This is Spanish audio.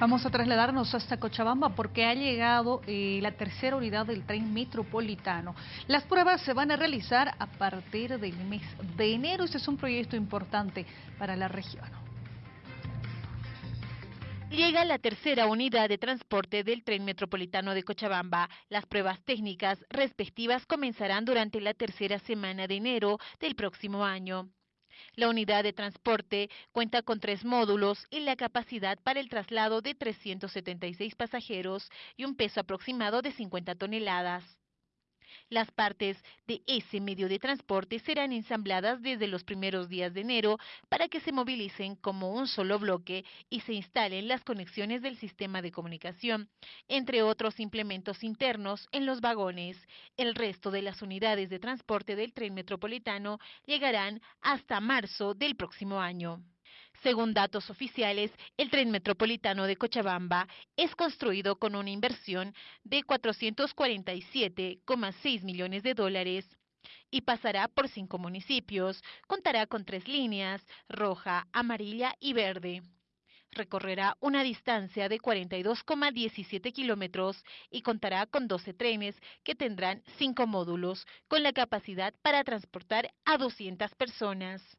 Vamos a trasladarnos hasta Cochabamba porque ha llegado eh, la tercera unidad del tren metropolitano. Las pruebas se van a realizar a partir del mes de enero. Este es un proyecto importante para la región. Llega la tercera unidad de transporte del tren metropolitano de Cochabamba. Las pruebas técnicas respectivas comenzarán durante la tercera semana de enero del próximo año. La unidad de transporte cuenta con tres módulos y la capacidad para el traslado de 376 pasajeros y un peso aproximado de 50 toneladas. Las partes de ese medio de transporte serán ensambladas desde los primeros días de enero para que se movilicen como un solo bloque y se instalen las conexiones del sistema de comunicación, entre otros implementos internos en los vagones. El resto de las unidades de transporte del tren metropolitano llegarán hasta marzo del próximo año. Según datos oficiales, el tren metropolitano de Cochabamba es construido con una inversión de 447,6 millones de dólares y pasará por cinco municipios. Contará con tres líneas, roja, amarilla y verde. Recorrerá una distancia de 42,17 kilómetros y contará con 12 trenes que tendrán cinco módulos, con la capacidad para transportar a 200 personas.